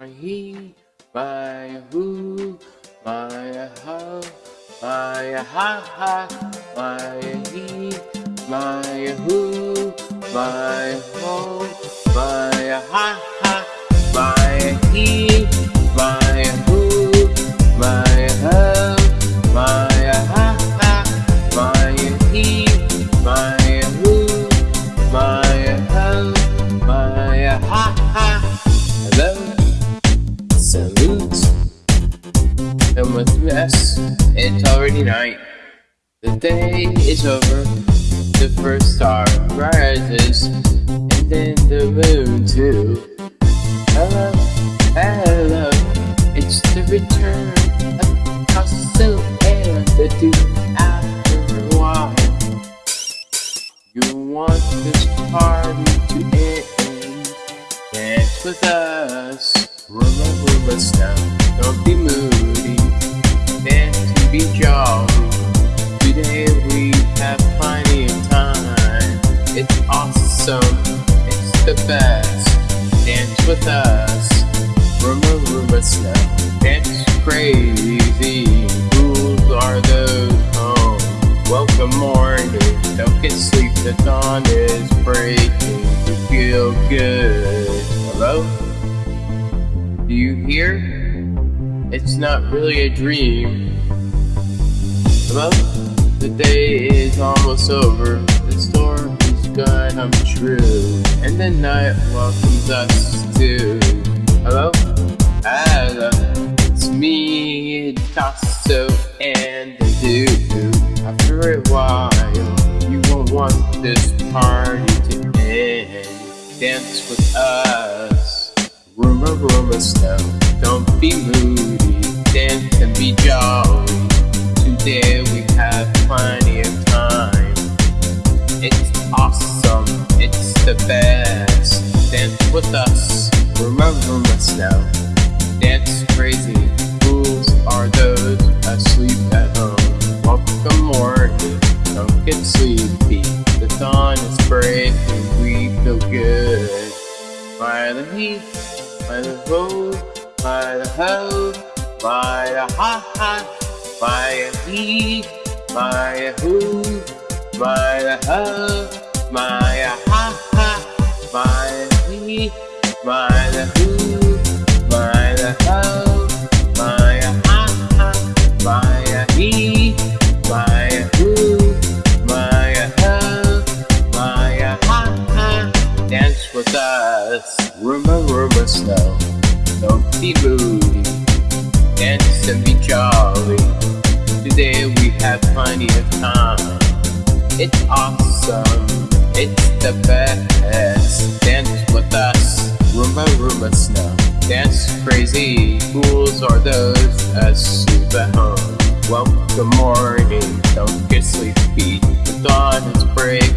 my he, my who, my how, my ha ha, my he, my who, my ho, my ha ha, with S, it's already night. The day is over, the first star rises, and then the moon too. Hello, hello, it's the return of Picasso and the Duke after a while. You want this party to end, dance with us, remember us now, don't be moody, to be jolly. Today we have plenty of time. It's awesome. It's the best. Dance with us. Now. Dance crazy. Are those home. Welcome morning. Don't get. The dawn is breaking. You feel good. Hello? Do you hear? It's not really a dream. Hello? The day is almost over. The storm is gonna come true. And the night welcomes us too. Hello? Hello. It's me, Tasso, and the dude. After a while, you won't want this party to end. Dance with us. Us now. Don't be moody. Dance and be jolly. Today we have plenty of time. It's awesome, it's the best. Dance with us, remember us now. Dance crazy, fools are those asleep at home. Welcome morning, don't get sleepy. The dawn is breaking, we feel good. By the heat, by the ho, by the ho, by the ha ha. By the he, by the who, by the ho, by the ha ha, by the he, by the be dance and be jolly. Today we have plenty of time. It's awesome, it's the best. Dance with us, remember us now. Dance crazy, fools are those asleep at home. Welcome morning, don't get sleepy. The dawn is breaking,